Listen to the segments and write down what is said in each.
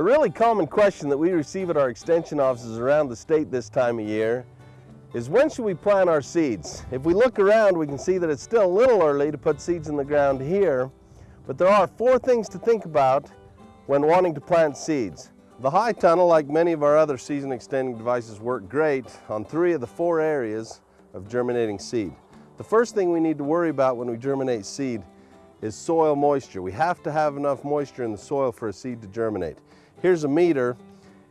A really common question that we receive at our extension offices around the state this time of year is when should we plant our seeds? If we look around, we can see that it's still a little early to put seeds in the ground here, but there are four things to think about when wanting to plant seeds. The high tunnel, like many of our other season extending devices, work great on three of the four areas of germinating seed. The first thing we need to worry about when we germinate seed is soil moisture. We have to have enough moisture in the soil for a seed to germinate. Here's a meter.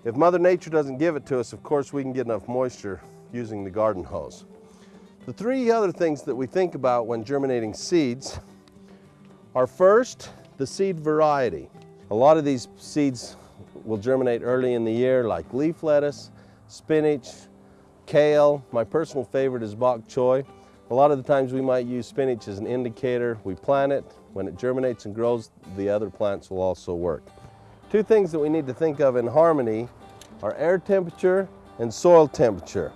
If Mother Nature doesn't give it to us, of course we can get enough moisture using the garden hose. The three other things that we think about when germinating seeds are first, the seed variety. A lot of these seeds will germinate early in the year like leaf lettuce, spinach, kale. My personal favorite is bok choy. A lot of the times we might use spinach as an indicator. We plant it, when it germinates and grows, the other plants will also work. Two things that we need to think of in harmony are air temperature and soil temperature.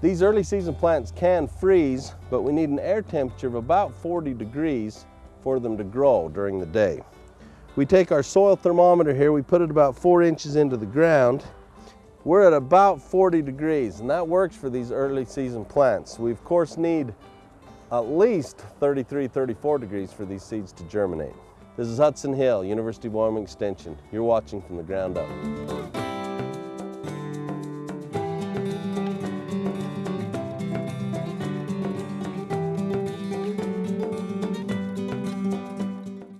These early season plants can freeze, but we need an air temperature of about 40 degrees for them to grow during the day. We take our soil thermometer here, we put it about four inches into the ground. We're at about 40 degrees, and that works for these early season plants. We of course need at least 33, 34 degrees for these seeds to germinate. This is Hudson Hill, University of Wyoming Extension. You're watching from the ground up.